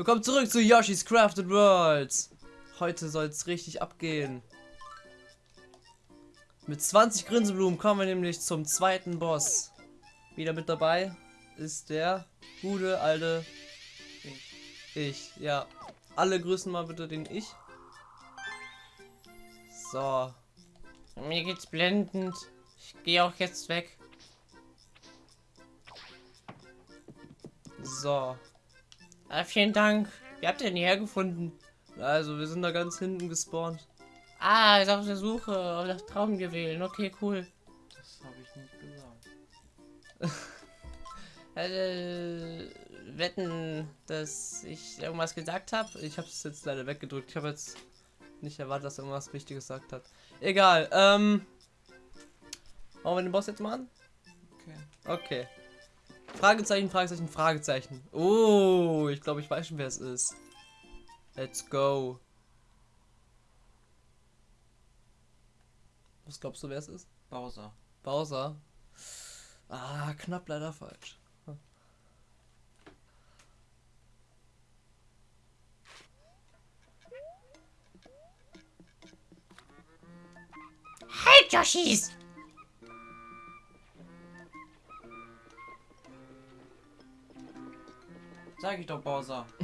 Willkommen zurück zu Yoshi's Crafted Worlds. Heute soll es richtig abgehen. Mit 20 Grinseblumen kommen wir nämlich zum zweiten Boss. Wieder mit dabei ist der gute alte ich. ich. Ja, alle grüßen mal bitte den Ich. So. Mir geht's blendend. Ich gehe auch jetzt weg. So. Ah, vielen Dank. Wie habt ihr denn hierher gefunden? Also, wir sind da ganz hinten gespawnt. Ah, ist auf der Suche auf das Traumjuwelen. Okay, cool. Das habe ich nicht gesagt. äh, wetten, dass ich irgendwas gesagt habe. Ich habe es jetzt leider weggedrückt. Ich habe jetzt nicht erwartet, dass er irgendwas Wichtiges gesagt hat. Egal. Ähm, wollen wir den Boss jetzt machen? Okay. Okay. Fragezeichen, Fragezeichen, Fragezeichen. Oh, ich glaube, ich weiß schon, wer es ist. Let's go. Was glaubst du, wer es ist? Bowser. Bowser. Ah, knapp leider falsch. Halt, Yoshis! Sag ich doch, Bowser.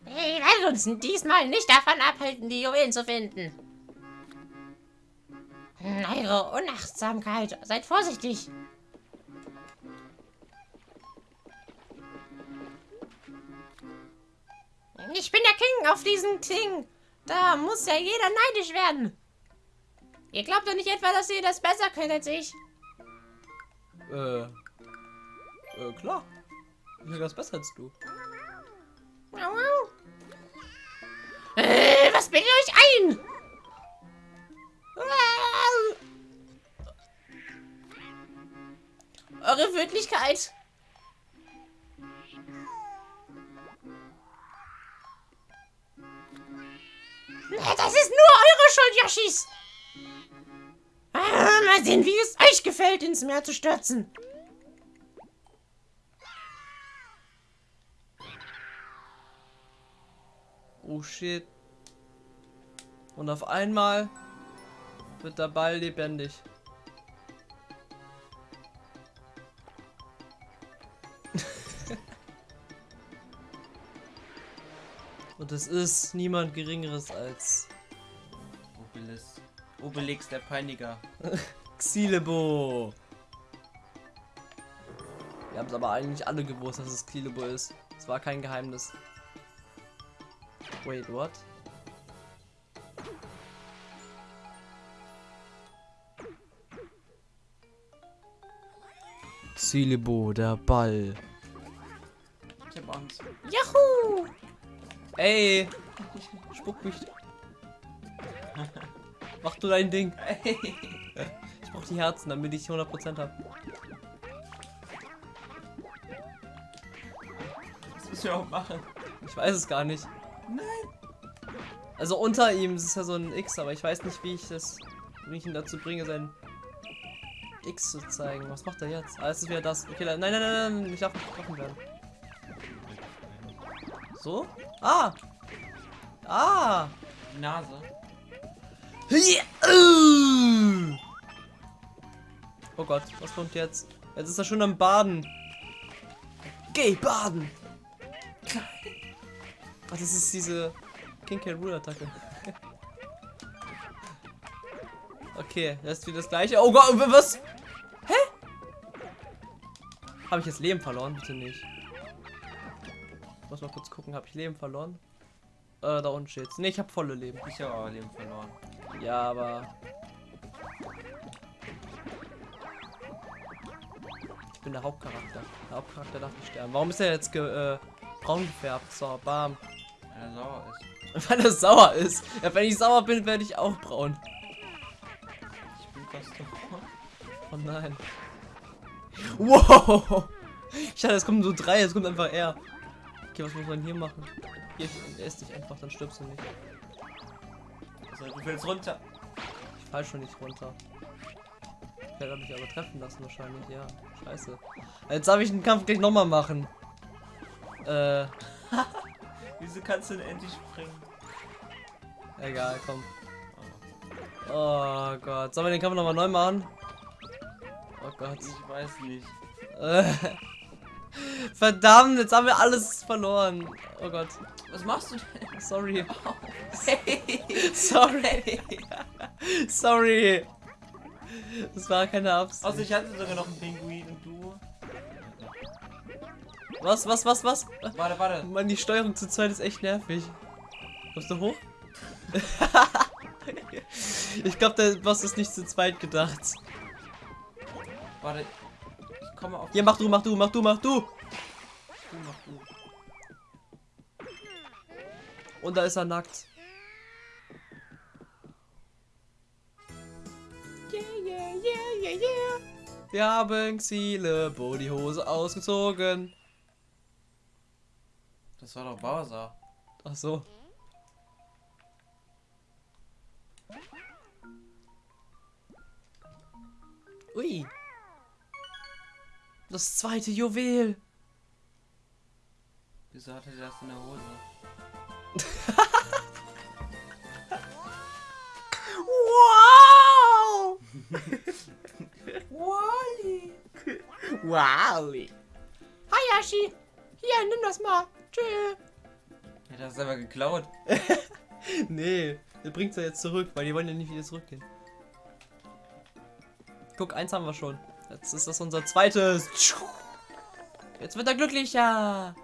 Wir werden uns diesmal nicht davon abhalten, die Juwelen zu finden. Eure Unachtsamkeit. Seid vorsichtig. Ich bin der King auf diesem Ding. Da muss ja jeder neidisch werden. Ihr glaubt doch nicht etwa, dass ihr das besser könnt als ich. Äh. Äh, klar. Das besser als du. Äh, was bildet euch ein? Eure Wirklichkeit. Das ist nur eure Schuld, Yoshis. Ah, mal sehen, wie es euch gefällt, ins Meer zu stürzen. Oh shit. Und auf einmal wird der Ball lebendig. Und es ist niemand geringeres als Obelix. Obelix, der Peiniger. Xilebo. Wir haben es aber eigentlich alle gewusst, dass es Xilebo ist. Es war kein Geheimnis. Wait, what? Xilebo, der Ball. Ich hab Angst. Juhu! Ey! Spuck mich. Mach du dein Ding. Ich brauch die Herzen, damit ich 100% hab. Was müssen wir auch machen? Ich weiß es gar nicht. Also unter ihm ist es ja so ein X, aber ich weiß nicht, wie ich das, wie ich ihn dazu bringe, sein X zu zeigen. Was macht er jetzt? Ah, es ist wieder das. Okay, nein, nein, nein, nein, ich darf nicht getroffen werden. So? Ah! Ah! Die Nase. Oh Gott, was kommt jetzt? Jetzt ist er schon am Baden. Geh baden! Das ist diese King K. Rule Attacke. okay, das ist wieder das gleiche. Oh Gott, was? Hä? Habe ich jetzt Leben verloren? Bitte nicht. Ich muss mal kurz gucken, habe ich Leben verloren? Äh, da unten steht's. Ne, ich habe volle Leben. Ich habe aber Leben verloren. Ja, aber. Ich bin der Hauptcharakter. Der Hauptcharakter darf nicht sterben. Warum ist er jetzt ge äh, braun gefärbt? So, bam. Weil er sauer ist. Weil er sauer ist. Ja, wenn ich sauer bin, werde ich auch braun. Ich bin fast tot. Oh nein. Wow. Ich dachte, es kommen so drei, es kommt einfach er. Okay, was muss man hier machen? Hier, ess dich einfach, dann stirbst du nicht. Also, du willst runter. Ich fall schon nicht runter. Ich werde mich aber treffen lassen wahrscheinlich, ja. Scheiße. Jetzt darf ich den Kampf gleich nochmal machen. Äh, Wieso kannst du denn endlich springen? egal, komm. Oh Gott. Sollen wir den Kampf nochmal neu machen? Oh Gott. Ich weiß nicht. Verdammt, jetzt haben wir alles verloren. Oh Gott. Was machst du denn? Sorry. Hey. Sorry. Sorry. Das war keine Absicht. Außer ich hatte sogar noch einen Pinguin. Was, was, was, was? Warte, warte. Mann, die Steuerung zu zweit ist echt nervig. Kommst du hoch? ich glaube, der Boss ist nicht zu zweit gedacht. Warte. Ich komme auf. Hier, mach du, mach du, mach du, mach du. Du, mach du. Und da ist er nackt. Yeah, yeah, yeah, yeah, yeah. Wir haben Ziele, die Hose ausgezogen. Das war doch Bowser. Ach so. Ui. Das zweite Juwel. Wieso hatte der das in der Hose? Wow! Wally! Wally. Hayashi, hier, nimm das mal. Tschö. Ja, das ist aber geklaut. Nee, der bringt's ja jetzt zurück, weil die wollen ja nicht wieder zurückgehen. Guck, eins haben wir schon. Jetzt ist das unser zweites. Jetzt wird er glücklicher.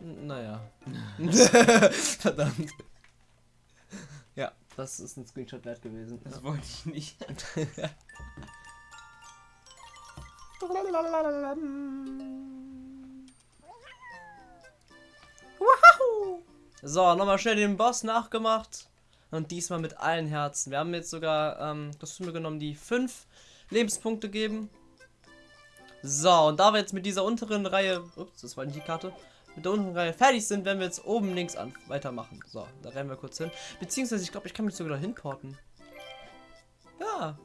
Naja. Verdammt. Ja, das ist ein Screenshot wert gewesen. Das wollte ich nicht. So, nochmal schnell den Boss nachgemacht. Und diesmal mit allen Herzen. Wir haben jetzt sogar ähm, mir genommen, die fünf Lebenspunkte geben. So, und da wir jetzt mit dieser unteren Reihe, ups, das war nicht die Karte, mit der unteren Reihe fertig sind, werden wir jetzt oben links an weitermachen. So, da rennen wir kurz hin. Beziehungsweise, ich glaube, ich kann mich sogar dahin porten. Ja,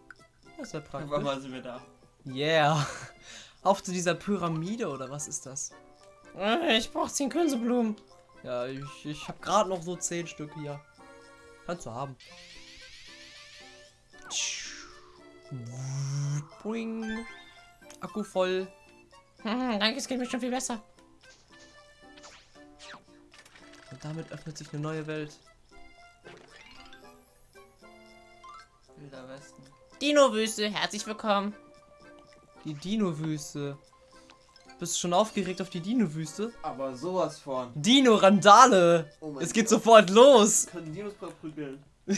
das ist ja praktisch. Wann sie wir da? Yeah. Auf zu dieser Pyramide oder was ist das? Äh, Ich brauch 10 Künseblumen. Ja, ich, ich habe gerade noch so zehn Stück hier. Kannst du haben. Boing. Akku voll. Hm, danke, es geht mir schon viel besser. Und damit öffnet sich eine neue Welt. Wilder Westen. Dino-Wüste, herzlich willkommen. Die Dino-Wüste. Bist du schon aufgeregt auf die Dino-Wüste? Aber sowas von. Dino-Randale! Oh es geht sofort los! Können Dinos verprügeln.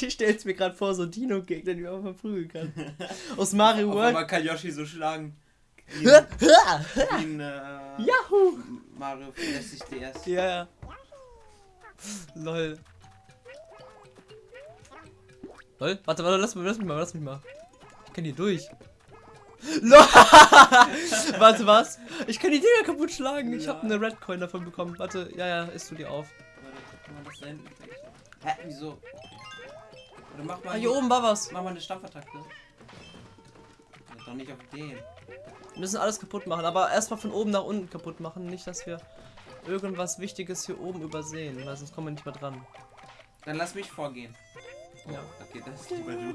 Ich stell's mir gerade vor, so Dino-Gegner, die man verprügeln kann. Aus Mario World. einmal kann Yoshi so schlagen. Ja, in äh, Yahoo! Mario 64 DS. ja. Lol. Lol, warte, warte, lass mich, lass mich mal, lass mich mal. Ich kann hier durch. Warte, was? Ich kann die Dinger kaputt schlagen. Ich habe eine Red Coin davon bekommen. Warte, ja, ja, isst du die auf. Kann man das da hinten? Hä, wieso? Oder mach mal Ah, hier oben war was. Mach mal eine Stampfattacke. Doch nicht auf den. Wir müssen alles kaputt machen, aber erstmal von oben nach unten kaputt machen. Nicht, dass wir irgendwas Wichtiges hier oben übersehen, weil sonst kommen wir nicht mehr dran. Dann lass mich vorgehen. Ja. Okay, das ist lieber du.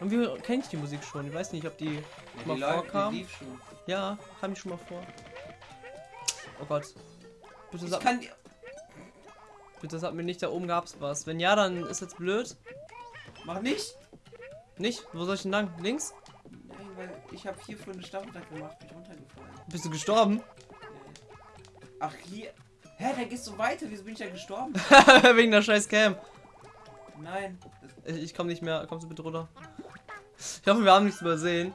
Und wie kenne ich die Musik schon? Ich weiß nicht, ob die Ja, mal die, vorkam. die lief schon. Ja, kam die schon mal vor. Oh Gott. Bitte Ich sag, die. bitte sag mir nicht, da oben gab's was. Wenn ja, dann ist jetzt blöd. Mach nicht! Nicht? Wo soll ich denn lang? Links? Nein, weil ich habe hier vorhin eine Stampfattacke gemacht, bin ich runtergefallen. Bist du gestorben? Ach, hier. Hä, da gehst du weiter. Wieso bin ich da gestorben? Wegen der scheiß Cam. Nein. Ich, ich komme nicht mehr. Kommst du bitte runter? Ich hoffe, wir haben nichts übersehen.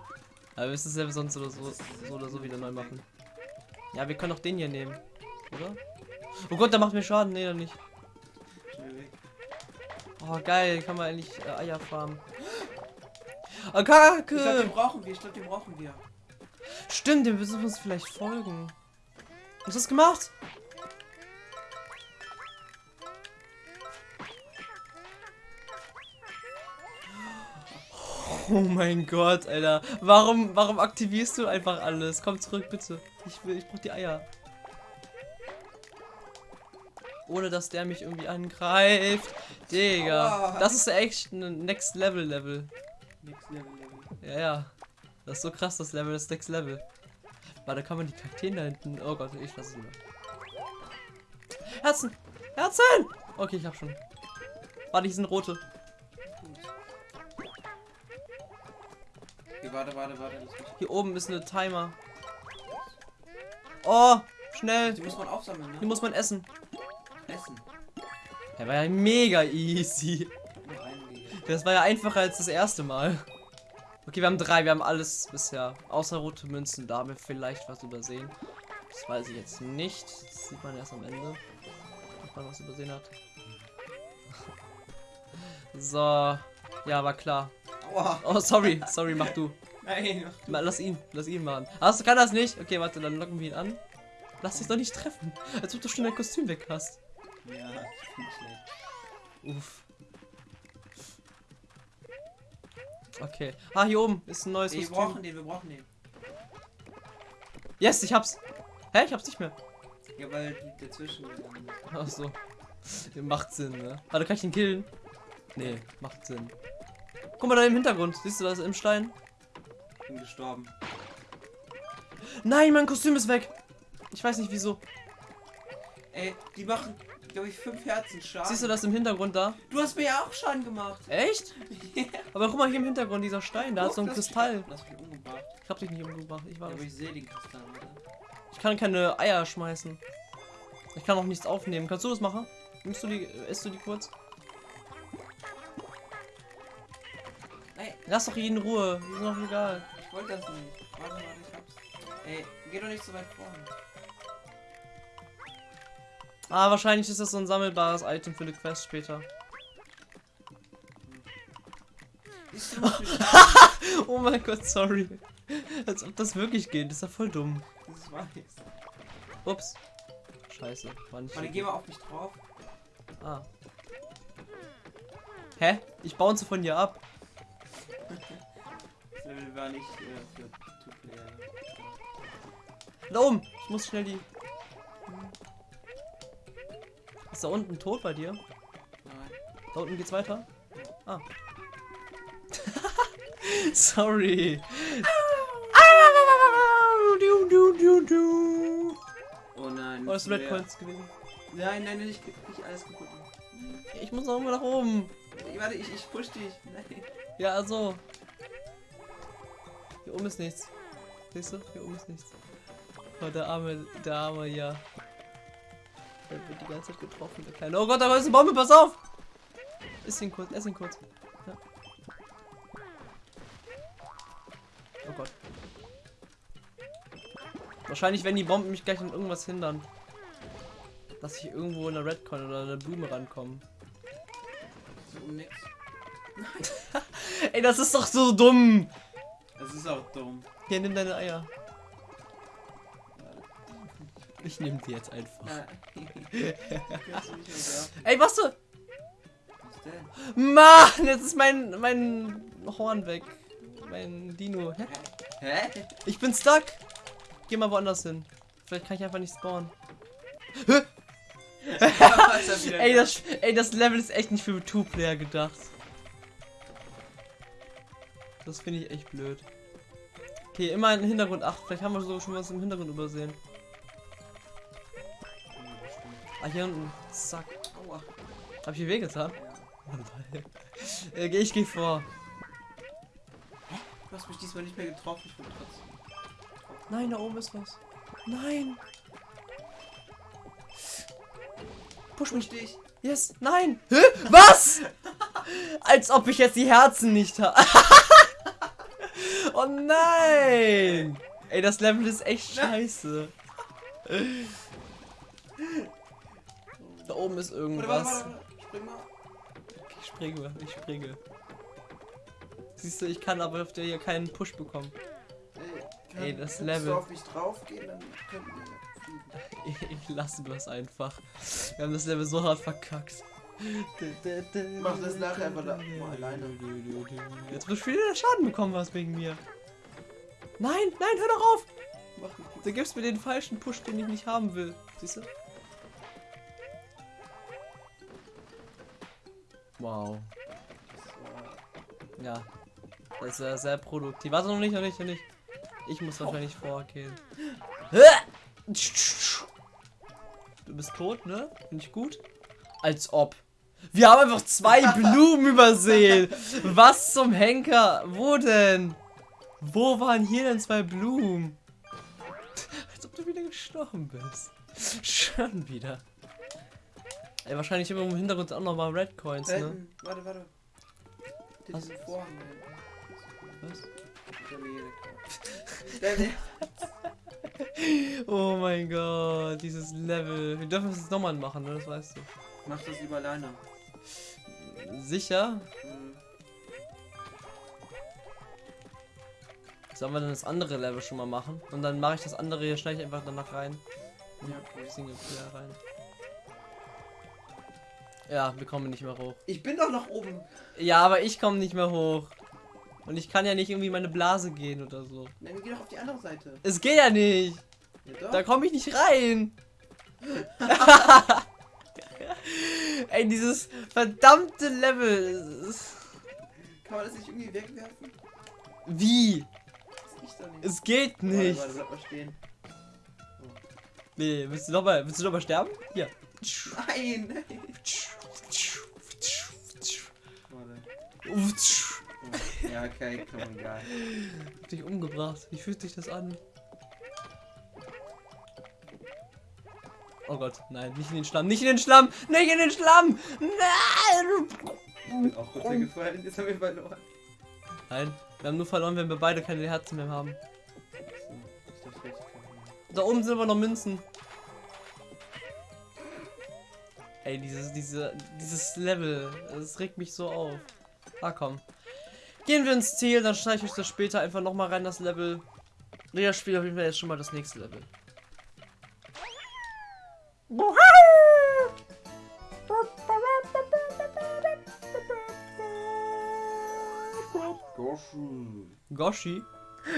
Aber wir müssen es ja sonst oder so, so oder so wieder neu machen. Ja, wir können auch den hier nehmen. Oder? Oh Gott, der macht mir Schaden. Nee, dann nicht. Oh, geil. Kann man eigentlich äh, Eier farmen. Oh, Ich glaube, den Kacke. brauchen wir. Ich glaube, den brauchen wir. Stimmt, dem müssen wir uns vielleicht folgen. Hast du das gemacht? Oh mein Gott, Alter. Warum, warum aktivierst du einfach alles? Komm zurück, bitte. Ich will, ich brauch die Eier. Ohne dass der mich irgendwie angreift. Digga. Das ist echt ein Next Level Level. Next Level Level. Ja, ja. Das ist so krass, das Level, das Next Level. Warte, kann man die Kakteen da hinten. Oh Gott, ich lasse es lieber. Herzen! Herzen! Okay, ich hab schon. Warte, die sind rote. Okay, warte, warte, warte. Hier oben ist eine Timer. Oh, schnell. die muss man aufsammeln, Die ne? muss man essen. Essen. Der war ja mega easy. Das war ja einfacher als das erste Mal. Okay, wir haben drei, wir haben alles bisher. Außer rote Münzen, da haben wir vielleicht was übersehen. Das weiß ich jetzt nicht. Das sieht man erst am Ende. Ob man was übersehen hat. So. Ja, war klar. Oh, sorry. Sorry, mach du. Nein. Ma- Lass ihn. Lass ihn machen. Hast du kann das nicht? Okay, warte, dann locken wir ihn an. Lass dich doch nicht treffen. Als ob du schon dein Kostüm weg hast. Ja, ich bin schlecht. Uff. Okay. Ah, hier oben ist ein neues wir Kostüm. brauchen den, wir brauchen den. Yes, ich hab's. Hä? Ich hab's nicht mehr. Ja, weil die dazwischen. Ach so. Macht Sinn, ne? Warte, kann ich ihn killen? Nee, macht Sinn. Guck mal da im Hintergrund. Siehst du das im Stein? Bin gestorben. Nein, mein Kostüm ist weg. Ich weiß nicht wieso. Ey, die machen, glaube ich, fünf Herzen Schaden. Siehst du das im Hintergrund da? Du hast mir ja auch Schaden gemacht. Echt? Aber guck mal hier im Hintergrund, dieser Stein, da hat Guck, so ein Kristall. Das ich umgebracht. Ich hab dich nicht umgebracht. Ich war Ja, aber ich sehe den Kristall, oder? Ich kann keine Eier schmeißen. Ich kann auch nichts aufnehmen. Kannst du das machen? Nimmst du die, isst du die kurz? Ey, Lass doch in Ruhe. Ist doch egal. ich wollte das nicht. Warte, warte, ich hab's. Ey, geh doch nicht so weit vorne. Ah, wahrscheinlich ist das so ein sammelbares Item für eine Quest später. Oh mein Gott, sorry. Als ob das wirklich geht. Das ist ja voll dumm. Das weiß. Ups. Scheiße. War nicht Warte, geh mal auf mich drauf. Ah. Hä? Ich bounce von dir ab. Das Level war nicht äh, für Two-Player. Da oben. Ich muss schnell die. Ist da unten tot bei dir? Nein. Da unten geht's weiter? Ah. Sorry. Du, du, du, du. Oh nein. Oh, das Red. Coins gewesen. Nein, nein, nicht, nicht alles kaputt. Ich muss auch immer nach oben. Ey, Warte, ich, ich push dich. Nein. Ja, also. Hier oben ist nichts. Siehst du? Hier oben ist nichts. Oh, der arme, der arme, ja. Der wird die ganze Zeit getroffen, der kleine. Oh Gott, da ist eine Bombe, pass auf! Iss ihn kurz, ess ihn kurz. Ja. Oh Gott. Wahrscheinlich werden die Bomben mich gleich an irgendwas hindern. Dass ich irgendwo in eine Redcon oder eine Blume rankomme. So um nix. Ey, das ist doch so dumm! Das ist auch dumm. Hier, nimm deine Eier. Ich nehme die jetzt einfach. Ey, was du? Was denn? Mann, jetzt ist mein, mein Horn weg. Mein Dino. Hä? Hä? Ich bin stuck. Geh mal woanders hin. Vielleicht kann ich einfach nicht spawnen. Hä? Ey, da. das, ey, das Level ist echt nicht für Two-Player gedacht. Das finde ich echt blöd. Okay, immer im Hintergrund. Ach, vielleicht haben wir so schon was im Hintergrund übersehen. Ah, hier unten. Zack. Aua. Hab ich hier wehgetan? Ja. äh, ich geh vor. Du hast mich diesmal nicht mehr getroffen, ich bin trotzdem. Nein, da oben ist was. Nein. Push mich. Push dich. Yes. Nein. Hä? Was? Als ob ich jetzt die Herzen nicht habe. oh nein. Ey, das Level ist echt scheiße. Da oben ist irgendwas. warte, warte, warte. Spring mal. Ich springe, ich springe. Siehst du, ich kann aber auf der hier keinen Push bekommen. Ey, Ey, das kannst Level. du auf mich draufgehen, dann könnten wir fliegen. Ich lasse das einfach. Wir haben das Level so hart verkackt. Mach das nachher einfach da mal alleine. Jetzt wirst du wieder Schaden bekommen was wegen mir. Nein, nein, hör doch auf! Mach Du gibst mir den falschen Push, den ich nicht haben will. Siehst du? Wow. Ja. Das ist ja sehr produktiv. Warte noch nicht, noch nicht, noch nicht. Ich muss wahrscheinlich vorgehen. Du bist tot, ne? Finde ich gut. Als ob. Wir haben einfach zwei Blumen übersehen. Was zum Henker? Wo denn? Wo waren hier denn zwei Blumen? Als ob du wieder gestorben bist. Schon wieder. Ey, wahrscheinlich immer im Hintergrund auch noch mal Red Coins, ne? Warte, warte. Was? Vorhang. Oh mein Gott, dieses Level. Wir dürfen es jetzt nochmal machen, ne? Das weißt du. Mach das lieber alleine. Sicher? Mhm. Sollen wir dann das andere Level schon mal machen? Und dann mache ich das andere hier, schneide ich einfach danach rein. Ja, okay. Singleplayer rein. Ja, wir kommen nicht mehr hoch. Ich bin doch noch oben. Ja, aber ich komme nicht mehr hoch. Und ich kann ja nicht irgendwie meine Blase gehen oder so. Nein, wir gehen doch auf die andere Seite. Es geht ja nicht. Ja. Da komme ich nicht rein. Ey, dieses verdammte Level. Kann man das nicht irgendwie wegwerfen? Wie? Es geht Warte, nicht. warte, bleib mal stehen. Nee, willst du noch mal, willst du sterben? Hier. Nein, nein. Warte. Ja, okay, komm, egal. Hab dich umgebracht. Wie fühlt sich das an? Oh Gott, nein, nicht in den Schlamm, nicht in den Schlamm, nicht in den Schlamm! Nein! Bin auch runtergefallen, jetzt haben wir verloren. Nein, wir haben nur verloren, wenn wir beide keine Herzen mehr haben. Ich. Da oben sind aber noch Münzen. Ey, dieses, diese, dieses Level, das regt mich so auf. Ah, komm. Gehen wir ins Ziel, dann schneide ich euch das später einfach nochmal rein, das Level. Ja, spiele auf jeden Fall jetzt schon mal das nächste Level. Goschen. Goshi?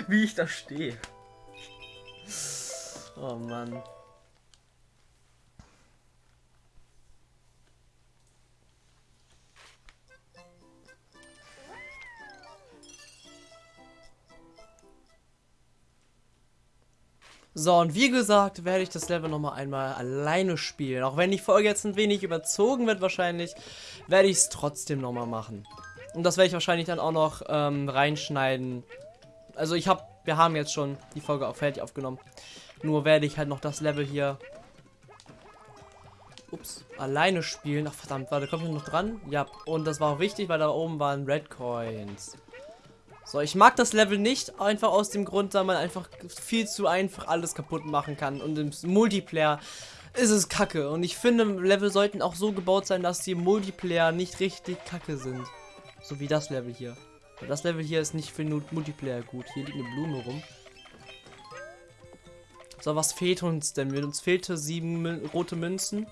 Wie ich da stehe. Oh Mann. So, und wie gesagt, werde ich das Level nochmal einmal alleine spielen. Auch wenn die Folge jetzt ein wenig überzogen wird wahrscheinlich, werde ich es trotzdem nochmal machen. Und das werde ich wahrscheinlich dann auch noch ähm, reinschneiden. Also ich habe, wir haben jetzt schon die Folge auch fertig aufgenommen. Nur werde ich halt noch das Level hier ups, alleine spielen. Ach verdammt, warte, kommt ich noch dran? Ja, und das war auch wichtig, weil da oben waren Red Coins. So, ich mag das Level nicht, einfach aus dem Grund, da man einfach viel zu einfach alles kaputt machen kann. Und im Multiplayer ist es kacke. Und ich finde, Level sollten auch so gebaut sein, dass die Multiplayer nicht richtig kacke sind. So wie das Level hier. Das Level hier ist nicht für Multiplayer gut. Hier liegt eine Blume rum. So, was fehlt uns denn? Uns fehlte sieben rote Münzen.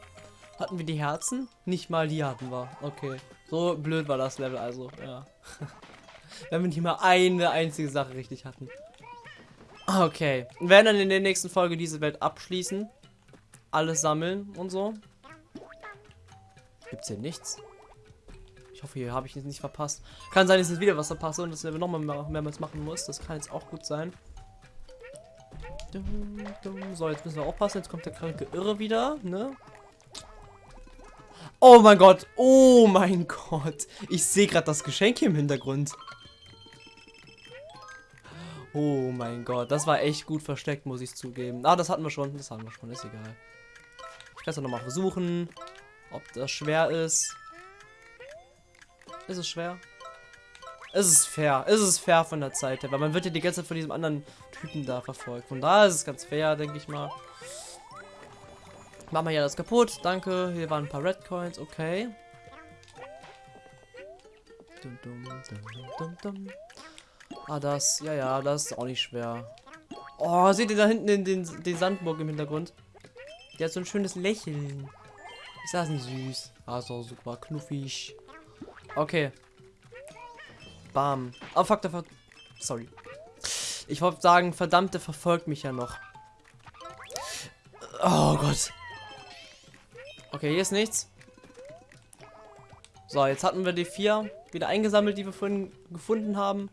Hatten wir die Herzen? Nicht mal die hatten wir. Okay. So blöd war das Level also, ja. Wenn wir nicht mal eine einzige Sache richtig hatten. Okay. Wir werden dann in der nächsten Folge diese Welt abschließen. Alles sammeln und so. Gibt's hier nichts? Ich hoffe, hier habe ich es nicht verpasst. Kann sein, dass ich wieder was verpasse und das Level nochmal mehr, mehrmals machen muss. Das kann jetzt auch gut sein. So, jetzt müssen wir aufpassen. Jetzt kommt der kranke Irre wieder, ne? Oh mein Gott. Oh mein Gott. Ich sehe gerade das Geschenk hier im Hintergrund. Oh mein Gott. Das war echt gut versteckt, muss ich zugeben. Ah, das hatten wir schon. Das haben wir schon. Ist egal. Ich kann es nochmal versuchen. Ob das schwer ist. Ist es schwer? Es ist fair. Es ist fair von der Zeit her, weil man wird ja die ganze Zeit von diesem anderen Typen da verfolgt. Von da ist es ganz fair, denke ich mal. Machen wir ja das kaputt. Danke. Hier waren ein paar Red Coins. Okay. Dum, dum, dum. Ah, das. Ja, ja, das ist auch nicht schwer. Oh, seht ihr da hinten in den, den Sandburg im Hintergrund? Die hat so ein schönes Lächeln. Ist das nicht süß? Also super knuffig. Okay. Bam. Oh fuck, der ver Sorry. Ich wollte sagen, verdammt, der verfolgt mich ja noch. Oh Gott. Okay, hier ist nichts. So, jetzt hatten wir die vier wieder eingesammelt, die wir vorhin gefunden haben.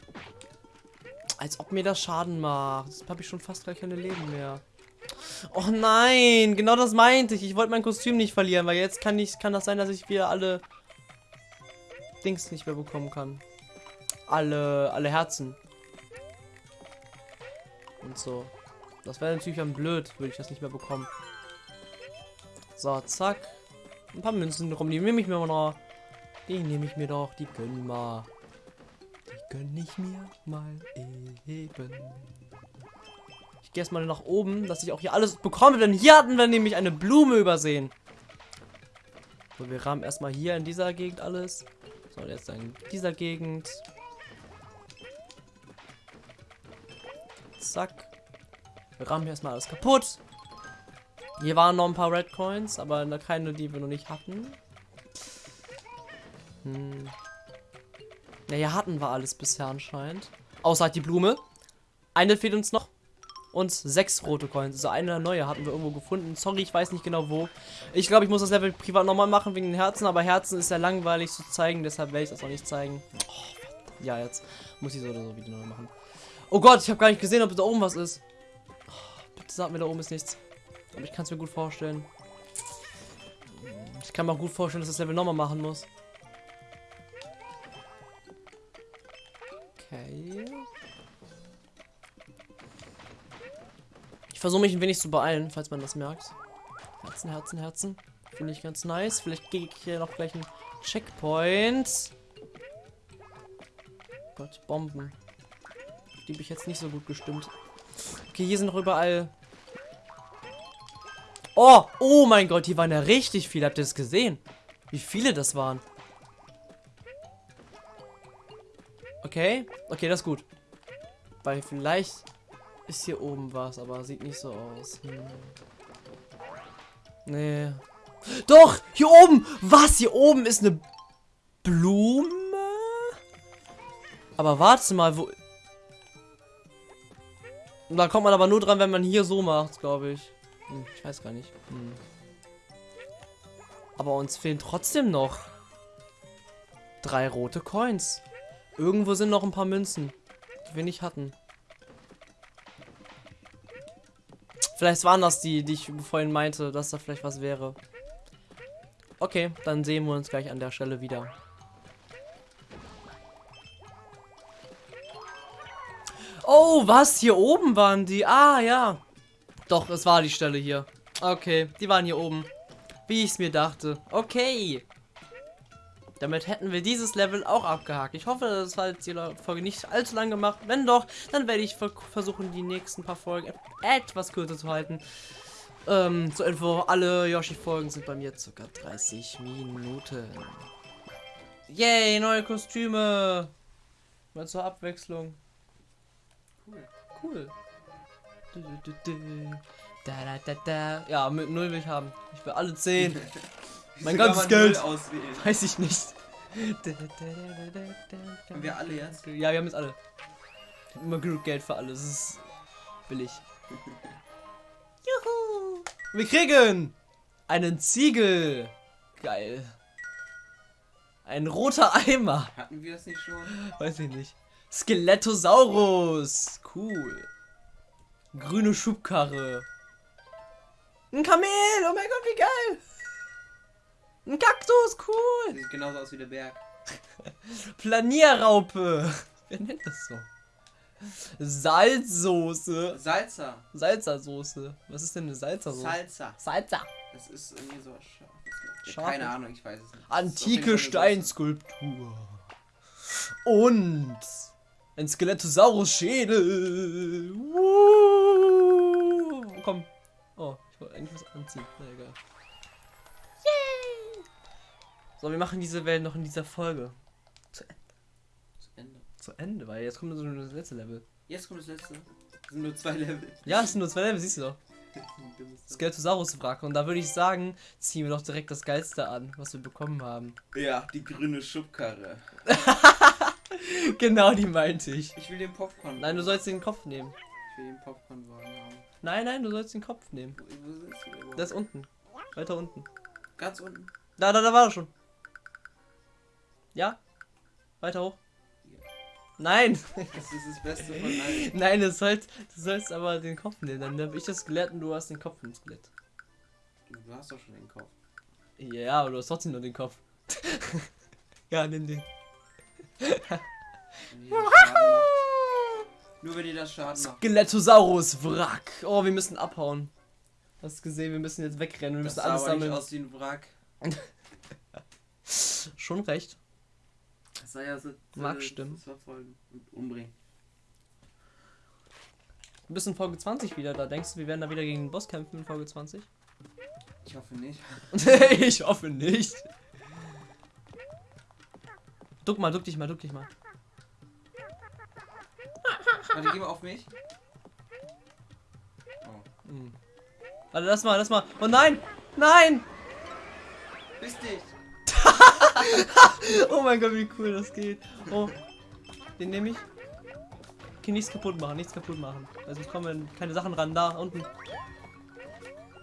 Als ob mir das Schaden macht. Jetzt habe ich schon fast gar keine Leben mehr. Oh nein, genau das meinte ich. Ich wollte mein Kostüm nicht verlieren, weil jetzt kann ich kann das sein, dass ich wieder alle Dings nicht mehr bekommen kann. Alle alle Herzen. Und so. Das wäre natürlich dann blöd, würde ich das nicht mehr bekommen. So, zack. Ein paar Münzen rum, die nehme ich mir mal noch. Die nehme ich mir doch, die gönnen mal. Gönn ich mir mal eben. Ich gehe erstmal nach oben, dass ich auch hier alles bekomme, denn hier hatten wir nämlich eine Blume übersehen. So, wir rahmen erstmal hier in dieser Gegend alles. So, jetzt in dieser Gegend. Zack. Wir rahmen hier erstmal alles kaputt. Hier waren noch ein paar Red Coins, aber keine, die wir noch nicht hatten. Hm. Ja, hier hatten wir alles bisher anscheinend. Außer halt die Blume. Eine fehlt uns noch. Und sechs rote Coins. Also eine neue hatten wir irgendwo gefunden. Sorry, ich weiß nicht genau wo. Ich glaube, ich muss das Level privat nochmal machen wegen den Herzen. Aber Herzen ist ja langweilig zu zeigen. Deshalb werde ich das auch nicht zeigen. Oh, ja, jetzt muss ich so oder so wieder neu machen. Oh Gott, ich habe gar nicht gesehen, ob da oben was ist. Oh, bitte sag mir, da oben ist nichts. Aber ich kann es mir gut vorstellen. Ich kann mir auch gut vorstellen, dass das Level nochmal machen muss. Okay. Ich versuche mich ein wenig zu beeilen, falls man das merkt. Herzen, Herzen, Herzen. Finde ich ganz nice. Vielleicht gehe ich hier noch gleich einen Checkpoint. Gott, Bomben. Die bin ich jetzt nicht so gut gestimmt. Okay, hier sind noch überall. Oh, oh mein Gott, hier waren ja richtig viele. Habt ihr das gesehen? Wie viele das waren? Okay, okay, das ist gut. Weil vielleicht ist hier oben was, aber sieht nicht so aus. Hm. Nee. Doch, hier oben. Was? Hier oben ist eine Blume? Aber warte mal, wo... Da kommt man aber nur dran, wenn man hier so macht, glaube ich. Hm, ich weiß gar nicht. Hm. Aber uns fehlen trotzdem noch drei rote Coins. Irgendwo sind noch ein paar Münzen, die wir nicht hatten. Vielleicht waren das die, die ich vorhin meinte, dass da vielleicht was wäre. Okay, dann sehen wir uns gleich an der Stelle wieder. Oh, was? Hier oben waren die? Ah, ja. Doch, es war die Stelle hier. Okay, die waren hier oben. Wie ich es mir dachte. Okay. Damit hätten wir dieses Level auch abgehakt. Ich hoffe, das hat jetzt die Folge nicht allzu lang gemacht. Wenn doch, dann werde ich versuchen, die nächsten paar Folgen etwas kürzer zu halten. Ähm, zur Info, alle Yoshi-Folgen sind bei mir circa 30 Minuten. Yay, neue Kostüme. Mal zur Abwechslung. Cool. Cool. Da, da, da, da. Ja, mit null will ich haben. Ich will alle 10. Mein ganzes Geld. Auswählen. Weiß ich nicht. Haben wir alle jetzt? Ja, wir haben jetzt alle. Ich hab immer genug Geld für alles. Das ist billig. Juhu! Wir kriegen einen Ziegel. Geil. Ein roter Eimer. Hatten wir das nicht schon? Weiß ich nicht. Skelettosaurus. Cool. Grüne Schubkarre. Ein Kamel. Oh mein Gott, wie geil. Ein Kaktus. Cool. Sieht genauso aus wie der Berg. Planierraupe. Wer nennt das so? Salzsoße. Salsa. Salzersoße. Was ist denn eine Salzersoße? Salsa. Salsa. Das ist irgendwie so scharf. Keine Ahnung, ich weiß es nicht. Antike Steinskulptur. Und ein Skelettosaurus-Schädel. Komm. Oh, ich wollte eigentlich was anziehen. Na egal. So, wir machen diese Welt noch in dieser Folge. Zu, Ende. Zu Ende. Zu Ende, weil jetzt kommt so das letzte Level. Jetzt kommt das letzte. Es sind nur zwei Level. Ja, es sind nur zwei Level, siehst du doch. Skeletosaurus-Wrack. Und da würde ich sagen, ziehen wir doch direkt das Geilste an, was wir bekommen haben. Ja, die grüne Schubkarre. genau, die meinte ich. Ich will den Popcorn. Nein, du sollst den Kopf nehmen. Ich will den Popcornwagen haben. Nein, nein, du sollst den Kopf nehmen. Wo, wo sitzt du überhaupt? Das ist unten. Weiter unten. Ganz unten. Da, da, da war er schon. Ja? Weiter hoch. Nein! Das ist das Beste von allen. Nein, du sollst, du sollst aber den Kopf nehmen. Dann habe ich das Skelett und du hast den Kopf im Skelett. Du hast doch schon den Kopf. Ja, aber du hast trotzdem nur den Kopf. ja, nimm den. Nur wenn ihr das Schaden macht. Skeletosaurus Wrack. Oh, wir müssen abhauen. Hast du gesehen, wir müssen jetzt wegrennen. Wir Das müssen alles aber nicht sammeln. aus wie ein Wrack. Schon recht. Ja so. Mag das stimmen. verfolgen und umbringen. Du bist in Folge 20 wieder da. Denkst du, wir werden da wieder gegen den Boss kämpfen in Folge 20? Ich hoffe nicht. ich hoffe nicht. Duck mal, duck dich mal, duck dich mal. Warte, geh mal auf mich. Oh. Hm. Warte, lass mal, lass mal. Oh nein! Nein! Bist dich! Oh mein Gott, wie cool das geht. Oh. Den nehme ich. Okay, nichts kaputt machen, nichts kaputt machen. Also ich komme keine Sachen ran. Da, unten.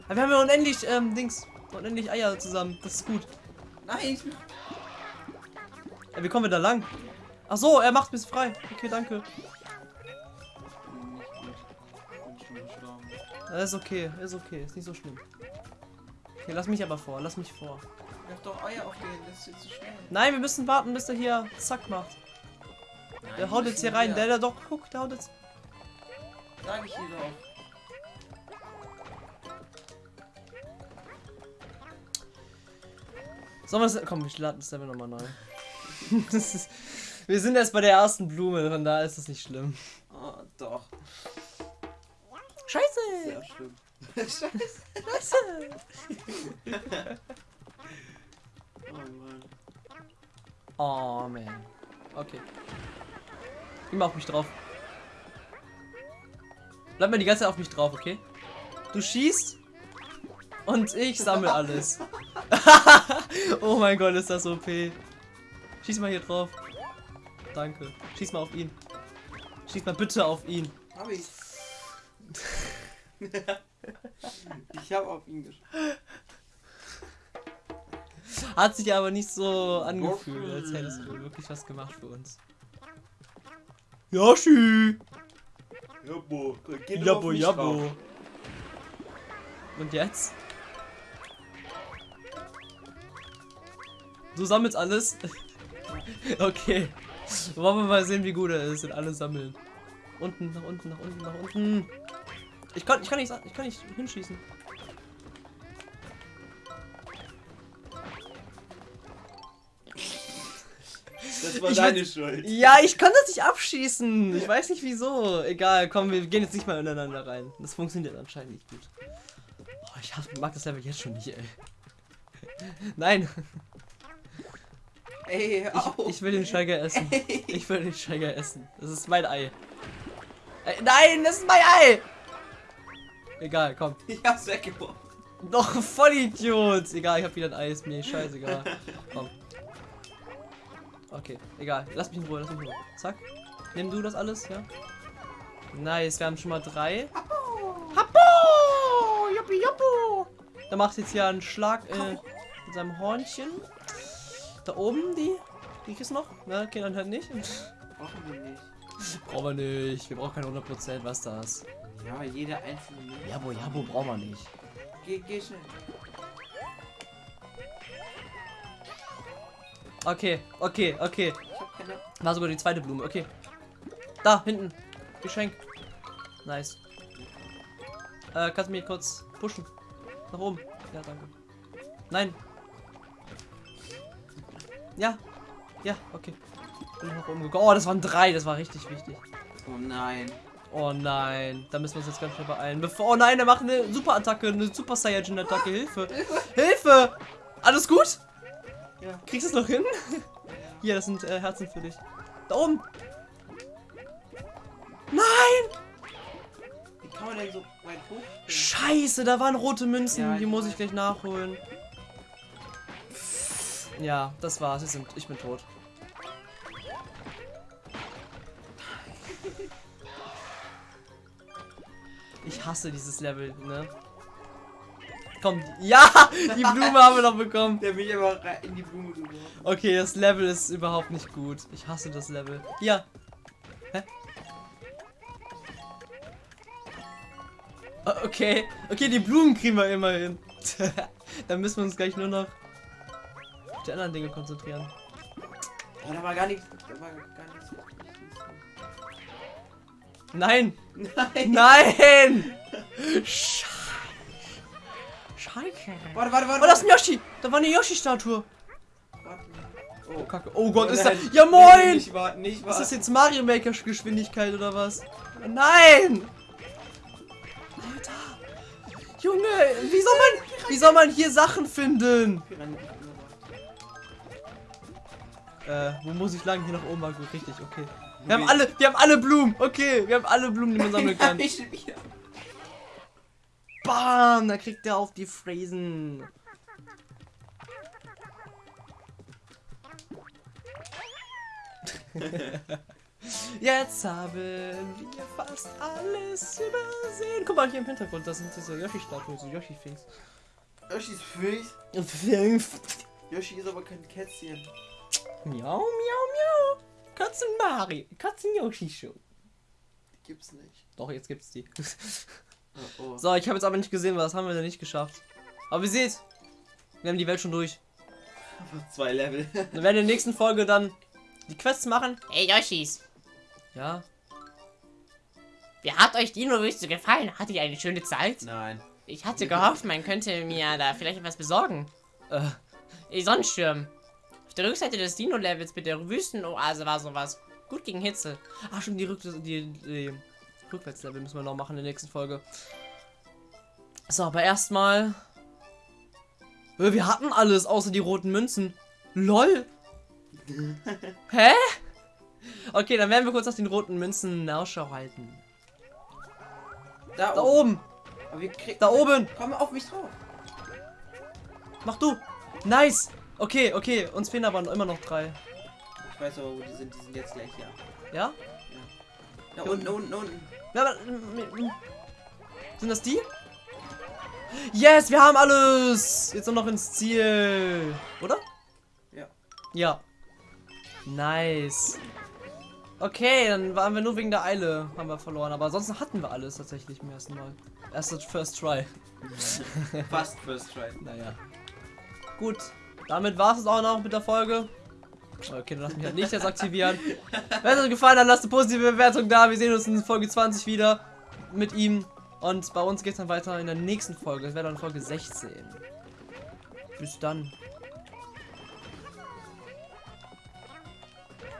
Aber wir haben ja unendlich, ähm, Dings. Unendlich Eier zusammen. Das ist gut. Nein! Ich bin Ja, wie kommen wir da lang? Ach so, er macht mich frei. Okay, danke. Das ist okay, ist okay, ist nicht so schlimm. Okay, lass mich aber vor, lass mich vor. Werf doch Eier auf den, das ist jetzt zu schnell. Nein, wir müssen warten, bis er hier zack macht. Nein, Der haut jetzt hier rein. Der, der doch, guck, der haut jetzt. Sag ich hier doch. Sollen wir das. Komm, ich lade das Level nochmal neu. das ist, wir sind erst bei der ersten Blume, von da ist das nicht schlimm. Oh, doch. Scheiße! Sehr schlimm. Scheiße. Scheiße! Oh Mann. Oh man. Okay. Immer auf mich drauf. Bleib mal die ganze Zeit auf mich drauf, okay? Du schießt und ich sammle alles. oh mein Gott, ist das OP. Schieß mal hier drauf. Danke. Schieß mal auf ihn. Schieß mal bitte auf ihn. Hab ich. ich hab auf ihn geschossen. Hat sich aber nicht so angefühlt, als hättest du wirklich was gemacht für uns. Yoshi! Jabbo, geht Jabbo, jabbo. Und jetzt? Du sammelst alles? okay. Wollen wir mal sehen, wie gut er ist in alles sammeln. Unten, nach unten, nach unten, nach unten. Ich kann, ich kann nicht, ich kann nicht hinschießen. Das war Ich deine Schuld. Ja, ich kann das nicht abschießen. Ich weiß nicht wieso. Egal, komm, wir gehen jetzt nicht mal ineinander rein. Das funktioniert anscheinend nicht gut. Oh, ich mag das Level jetzt schon nicht, ey. Nein, Ey, ich, ich will den Steiger essen. Ich will den Steiger essen. Das ist mein Ei. Ey, nein, das ist mein Ei! Egal, komm. Ich hab's weggeworfen. Doch, Vollidiot! Egal, ich hab wieder ein Ei, ist mir scheißegal. Komm. Okay, egal. Lass mich in Ruhe, lass mich in Ruhe. Zack. Nimm du das alles, ja? Nice, wir haben schon mal drei. Happo! Juppi, juppu! Da macht jetzt hier einen Schlag äh, mit seinem Hornchen. Da oben, die. Die ist noch? Na, okay, dann halt nicht. Brauchen wir nicht. Brauchen wir nicht. Wir brauchen keine 100%, was das? Ja, jeder einzelne. Jabo, Jabo brauchen wir nicht. Geh, geh schnell. Okay, okay, okay. War sogar die zweite Blume, okay. Da, hinten. Geschenk. Nice. Äh, kannst du mich kurz pushen? Nach oben. Ja, danke. Nein. Ja. Ja, okay. Bin nach oben gekommen. Oh, das waren drei. Das war richtig wichtig. Oh nein. Oh nein. Da müssen wir uns jetzt ganz schnell beeilen. Bevor. Oh nein, der macht eine Super-Attacke. Eine Super Saiyajin-Attacke. Hilfe. Hilfe. Alles gut? Ja. Kriegst du es noch hin? Hier, das sind äh, Herzen für dich. Da oben. Nein! Wie kann man denn so weit hoch? Scheiße, da waren rote Münzen. Ja, die muss ich gleich nachholen. Ja, das war's. Sind, ich bin tot. Ich hasse dieses Level, ne? Komm, ja! Die Blume haben wir noch bekommen. Der mich aber rein in die Blume geworfen. Okay, das Level ist überhaupt nicht gut. Ich hasse das Level. Ja. Hä? Okay. Okay, die Blumen kriegen wir immerhin. Dann müssen wir uns gleich nur noch auf die anderen Dinge konzentrieren. Oh, da war gar nichts. Da war gar nichts. Nein! Nein! Nein! Scheiße. Scheiße. Warte, warte, warte. Oh, das ist ein Yoshi! Da war eine Yoshi-Statue. Warte. Oh, Kacke. Oh Gott, Oh ist da. Ja, moin! Nicht warten, nicht Ist warten. das jetzt Mario Maker Geschwindigkeit oder was? Nein! Alter! Junge, wie soll man, wie soll man hier Sachen finden? Äh, wo muss ich lang? Hier nach oben war gut, richtig, okay. Wir haben alle, wir haben alle Blumen, okay, wir haben alle Blumen, die man sammeln kann. ich. Bam, da kriegt er auf die Fräsen. Jetzt haben wir fast alles übersehen. Guck mal hier im Hintergrund, das sind diese Yoshi-Statuen, so Yoshi-Things. Yoshi ist Fisch. Yoshi ist aber kein Kätzchen. Miau, miau, miau. Katzen Mario, Katzen Yoshi Show. Die gibt's nicht. Doch, jetzt gibt's die. Oh, oh. So, ich habe jetzt aber nicht gesehen, was haben wir denn nicht geschafft. Aber ihr seht, wir haben die Welt schon durch. Zwei Level. Wir werden in der nächsten Folge dann die Quests machen. Hey Yoshis, Ja, wie hat euch Dino-Wüste gefallen? Hattet ihr eine schöne Zeit? Nein. Ich hatte gehofft, man könnte mir da vielleicht etwas besorgen. äh, Ey, Sonnenschirm. Auf der Rückseite des Dino-Levels mit der Wüstenoase war sowas. Gut gegen Hitze. ach schon, die, Rück die, die Rückwärtslevel müssen wir noch machen in der nächsten Folge. So, aber erstmal. Wir hatten alles, außer die roten Münzen. LOL. Hä? Okay, dann werden wir kurz nach den roten Münzen Ausschau halten. Da, Da oben. oben, da oben. Komm auf mich drauf. Mach du. Nice. Okay, okay, uns fehlen aber immer noch drei. Ich weiß aber, wo die sind. Die sind jetzt gleich hier. Ja? Da Hier unten, unten, unten. Ja, mm, Sind das die? Yes, wir haben alles! Jetzt nur noch ins Ziel. Oder? Ja. Ja. Nice. Okay, dann waren wir nur wegen der Eile, haben wir verloren. Aber ansonsten hatten wir alles tatsächlich im ersten Mal. Erstes First Try. Fast First Try. Naja. Gut. Damit war es auch noch mit der Folge. Okay, dann lass mich halt nicht jetzt aktivieren. Wenn es euch gefallen hat, lasst eine positive Bewertung da. Wir sehen uns in Folge 20 wieder mit ihm. Und bei uns geht es dann weiter in der nächsten Folge. Das wäre dann Folge 16. Bis dann.